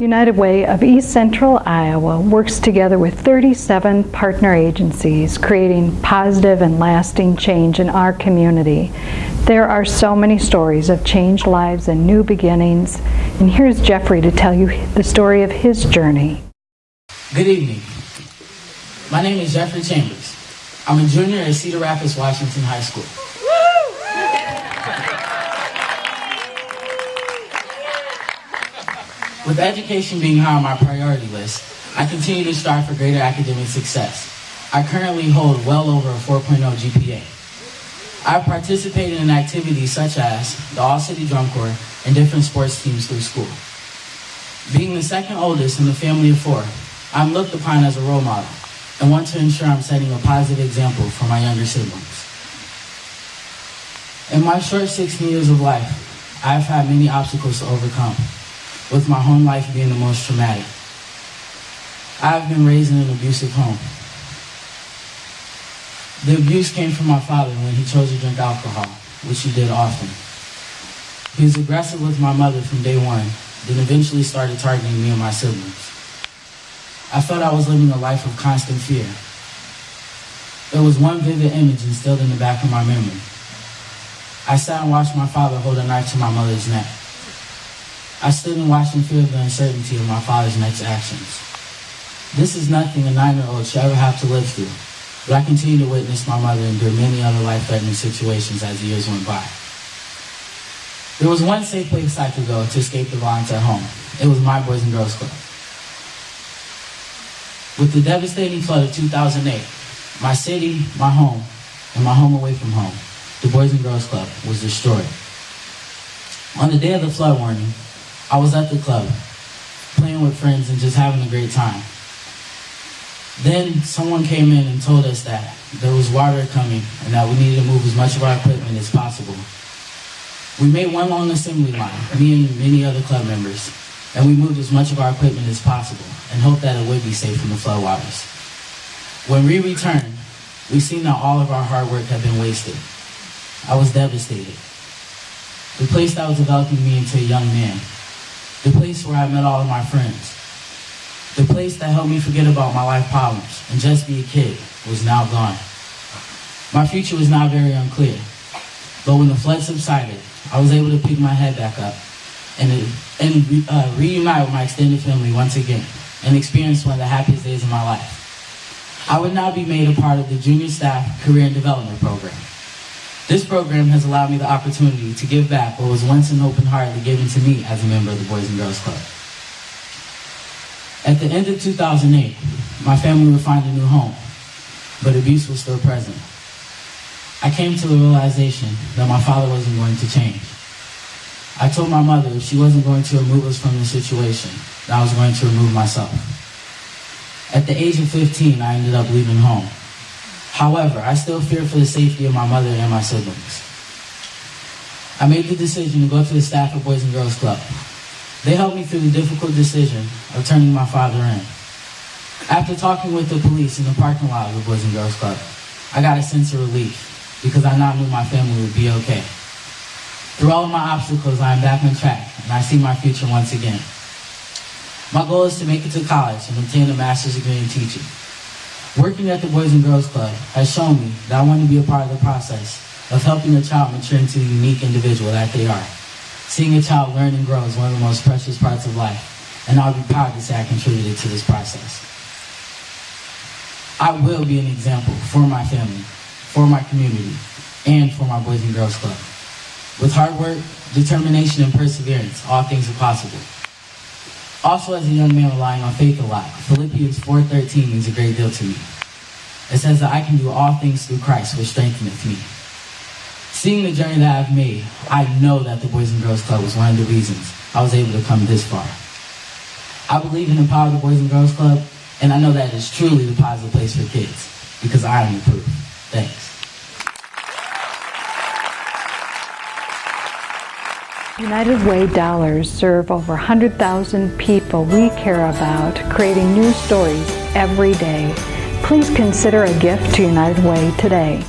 United Way of East Central Iowa works together with 37 partner agencies, creating positive and lasting change in our community. There are so many stories of changed lives and new beginnings, and here's Jeffrey to tell you the story of his journey. Good evening. My name is Jeffrey Chambers. I'm a junior at Cedar Rapids, Washington High School. With education being high on my priority list, I continue to strive for greater academic success. I currently hold well over a 4.0 GPA. I have participated in activities such as the All-City Drum Corps and different sports teams through school. Being the second oldest in a family of four, I'm looked upon as a role model and want to ensure I'm setting a positive example for my younger siblings. In my short 16 years of life, I've had many obstacles to overcome with my home life being the most traumatic. I've been raised in an abusive home. The abuse came from my father when he chose to drink alcohol, which he did often. He was aggressive with my mother from day one, then eventually started targeting me and my siblings. I felt I was living a life of constant fear. There was one vivid image instilled in the back of my memory. I sat and watched my father hold a knife to my mother's neck. I stood and watched fear of the uncertainty of my father's next actions. This is nothing a nine-year-old should ever have to live through, but I continue to witness my mother endure many other life-threatening situations as the years went by. There was one safe place I could go to escape the violence at home. It was my Boys and Girls Club. With the devastating flood of 2008, my city, my home, and my home away from home, the Boys and Girls Club, was destroyed. On the day of the flood warning, I was at the club, playing with friends and just having a great time. Then someone came in and told us that there was water coming and that we needed to move as much of our equipment as possible. We made one long assembly line, me and many other club members, and we moved as much of our equipment as possible and hoped that it would be safe from the floodwaters. When we returned, we seen that all of our hard work had been wasted. I was devastated. The place that was developing me into a young man the place where I met all of my friends, the place that helped me forget about my life problems and just be a kid was now gone. My future was now very unclear, but when the flood subsided, I was able to pick my head back up and, and uh, reunite with my extended family once again and experience one of the happiest days of my life. I would now be made a part of the Junior Staff Career and Development Program. This program has allowed me the opportunity to give back what was once an open heartedly given to me as a member of the Boys and Girls Club. At the end of 2008, my family would find a new home, but abuse was still present. I came to the realization that my father wasn't going to change. I told my mother if she wasn't going to remove us from the situation, that I was going to remove myself. At the age of 15, I ended up leaving home. However, I still fear for the safety of my mother and my siblings. I made the decision to go to the Stafford Boys and Girls Club. They helped me through the difficult decision of turning my father in. After talking with the police in the parking lot of the Boys and Girls Club, I got a sense of relief because I now knew my family would be okay. Through all of my obstacles, I am back on track and I see my future once again. My goal is to make it to college and obtain a master's degree in teaching. Working at the Boys and Girls Club has shown me that I want to be a part of the process of helping a child mature into the unique individual that they are. Seeing a child learn and grow is one of the most precious parts of life, and I'll be proud to say I contributed to this process. I will be an example for my family, for my community, and for my Boys and Girls Club. With hard work, determination, and perseverance, all things are possible. Also, as a young man relying on faith a lot, Philippians 4.13 means a great deal to me. It says that I can do all things through Christ, which strengtheneth me. Seeing the journey that I've made, I know that the Boys and Girls Club was one of the reasons I was able to come this far. I believe in the power of the Boys and Girls Club, and I know that it is truly the positive place for kids, because I am proof. Thanks. United Way dollars serve over 100,000 people we care about, creating new stories every day. Please consider a gift to United Way today.